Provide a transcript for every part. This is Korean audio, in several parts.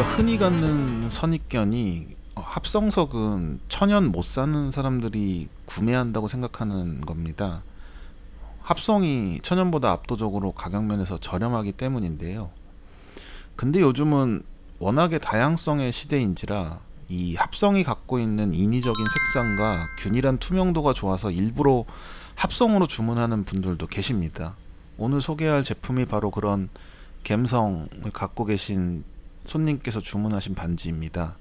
우리가 흔히 갖는 선입견이 어, 합성석은 천연 못 사는 사람들이 구매한다고 생각하는 겁니다. 합성이 천연보다 압도적으로 가격면에서 저렴하기 때문인데요. 근데 요즘은 워낙에 다양성의 시대인지라 이 합성이 갖고 있는 인위적인 색상과 균일한 투명도가 좋아서 일부러 합성으로 주문하는 분들도 계십니다. 오늘 소개할 제품이 바로 그런 감성을 갖고 계신 손님께서 주문하신 반지입니다.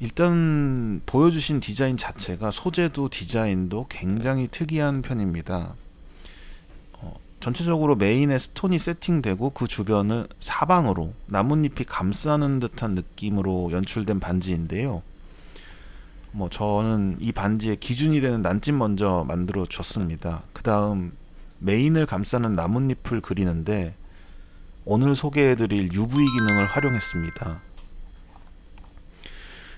일단 보여주신 디자인 자체가 소재도 디자인도 굉장히 특이한 편입니다. 어, 전체적으로 메인에 스톤이 세팅되고 그 주변을 사방으로 나뭇잎이 감싸는 듯한 느낌으로 연출된 반지인데요. 뭐 저는 이 반지의 기준이 되는 난집 먼저 만들어 줬습니다. 그 다음 메인을 감싸는 나뭇잎을 그리는데 오늘 소개해드릴 UV 기능을 활용했습니다.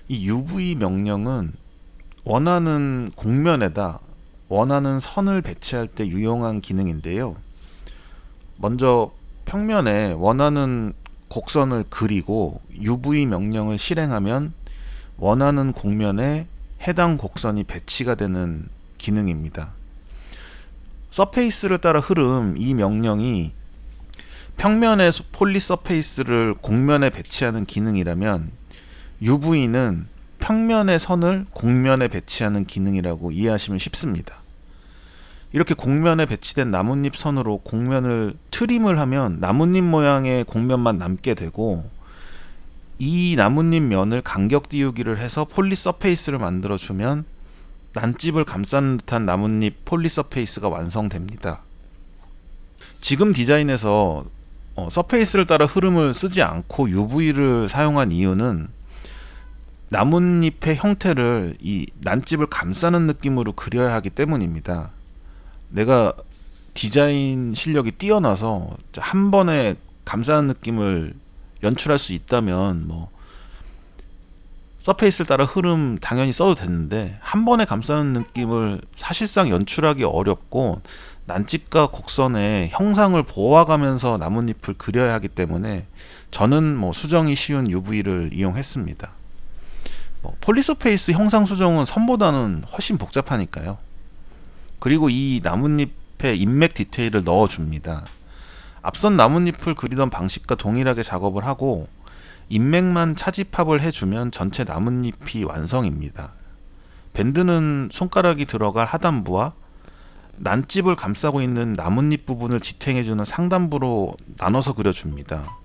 이 UV 명령은 원하는 곡면에다 원하는 선을 배치할 때 유용한 기능인데요. 먼저 평면에 원하는 곡선을 그리고 UV 명령을 실행하면 원하는 곡면에 해당 곡선이 배치가 되는 기능입니다. surface를 따라 흐름 이 명령이 평면의 polysurface를 곡면에 배치하는 기능이라면 UV는 평면의 선을 곡면에 배치하는 기능이라고 이해하시면 쉽습니다. 이렇게 곡면에 배치된 나뭇잎 선으로 곡면을 trim을 하면 나뭇잎 모양의 곡면만 남게 되고 이 나뭇잎 면을 간격 띄우기를 해서 polysurface를 만들어 주면 난집을 감싸는 듯한 나뭇잎 폴리 서페이스가 완성됩니다. 지금 디자인에서 어, 서페이스를 따라 흐름을 쓰지 않고 UV를 사용한 이유는 나뭇잎의 형태를 이 난집을 감싸는 느낌으로 그려야 하기 때문입니다. 내가 디자인 실력이 뛰어나서 한 번에 감싸는 느낌을 연출할 수 있다면 뭐 surface를 따라 흐름 당연히 써도 됐는데 한 번에 감싸는 느낌을 사실상 연출하기 어렵고 난집과 곡선의 형상을 보호하면서 나뭇잎을 그려야 하기 때문에 저는 뭐 수정이 쉬운 UV를 이용했습니다. 뭐 polysurface 형상 수정은 선보다는 훨씬 복잡하니까요. 그리고 이 나뭇잎에 잎맥 디테일을 넣어줍니다. 앞선 나뭇잎을 그리던 방식과 동일하게 작업을 하고 인맥만 차집합을 해주면 전체 나뭇잎이 완성입니다. 밴드는 손가락이 들어갈 하단부와 난집을 감싸고 있는 나뭇잎 부분을 지탱해주는 상단부로 나눠서 그려줍니다.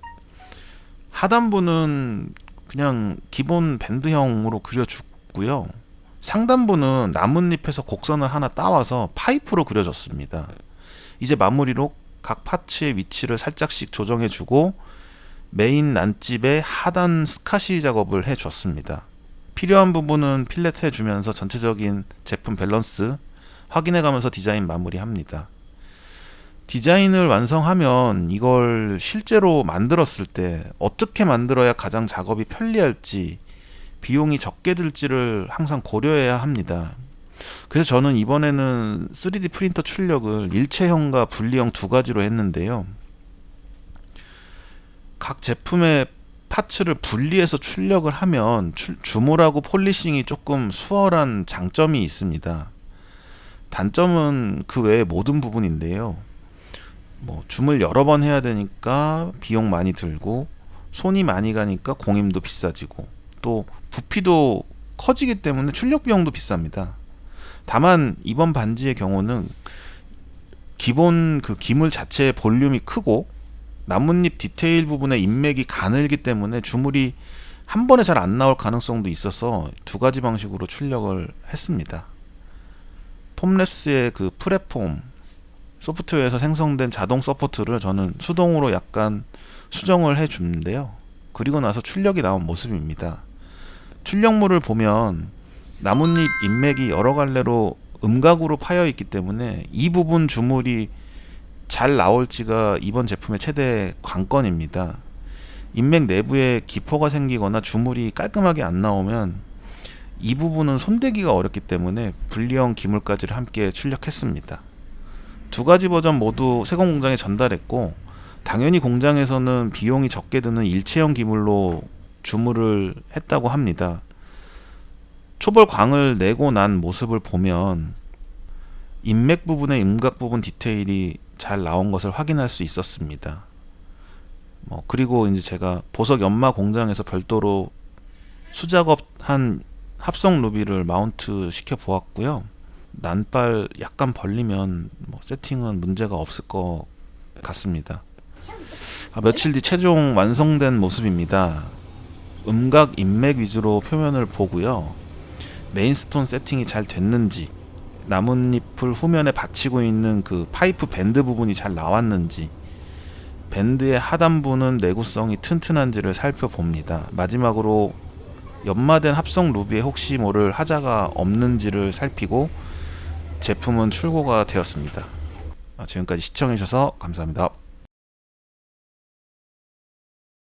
하단부는 그냥 기본 밴드형으로 그려주고요. 상단부는 나뭇잎에서 곡선을 하나 따와서 파이프로 그려줬습니다. 이제 마무리로 각 파츠의 위치를 살짝씩 조정해주고 메인 난집의 하단 스카시 작업을 해줬습니다. 필요한 부분은 fillet 해주면서 전체적인 제품 밸런스 확인해가면서 디자인 마무리합니다. 디자인을 완성하면 이걸 실제로 만들었을 때 어떻게 만들어야 가장 작업이 편리할지 비용이 적게 들지를 항상 고려해야 합니다. 그래서 저는 이번에는 3D 프린터 출력을 일체형과 분리형 두 가지로 했는데요. 각 제품의 파츠를 분리해서 출력을 하면 주물하고 폴리싱이 조금 수월한 장점이 있습니다. 단점은 그 외의 모든 부분인데요. 뭐 줌을 여러 번 해야 되니까 비용 많이 들고 손이 많이 가니까 공임도 비싸지고 또 부피도 커지기 때문에 출력 비용도 비쌉니다. 다만 이번 반지의 경우는 기본 그 기물 자체의 볼륨이 크고 나뭇잎 디테일 부분의 잎맥이 가늘기 때문에 주물이 한 번에 잘 안 나올 가능성도 있어서 두 가지 방식으로 출력을 했습니다. Formlabs의 그 PreForm 소프트웨어에서 생성된 자동 서포트를 저는 수동으로 약간 수정을 해 주는데요. 그리고 나서 출력이 나온 모습입니다. 출력물을 보면 나뭇잎 인맥이 여러 갈래로 음각으로 파여 있기 때문에 이 부분 주물이 잘 나올지가 이번 제품의 최대 관건입니다. 인맥 내부에 기포가 생기거나 주물이 깔끔하게 안 나오면 이 부분은 손대기가 어렵기 때문에 분리형 기물까지를 함께 출력했습니다. 두 가지 버전 모두 세공 공장에 전달했고 당연히 공장에서는 비용이 적게 드는 일체형 기물로 주물을 했다고 합니다. 초벌광을 내고 난 모습을 보면 인맥 부분의 음각 부분 디테일이 잘 나온 것을 확인할 수 있었습니다. 뭐 그리고 이제 제가 보석 연마 공장에서 별도로 수작업한 합성 루비를 마운트 시켜 보았고요. 난발 약간 벌리면 뭐 세팅은 문제가 없을 것 같습니다. 아, 며칠 뒤 최종 완성된 모습입니다. 음각 잎맥 위주로 표면을 보고요. main stone 세팅이 잘 됐는지 나뭇잎을 후면에 받치고 있는 그 파이프 밴드 부분이 잘 나왔는지 밴드의 하단부는 내구성이 튼튼한지를 살펴봅니다. 마지막으로 연마된 합성 루비에 혹시 모를 하자가 없는지를 살피고 제품은 출고가 되었습니다. 아, 지금까지 시청해주셔서 감사합니다.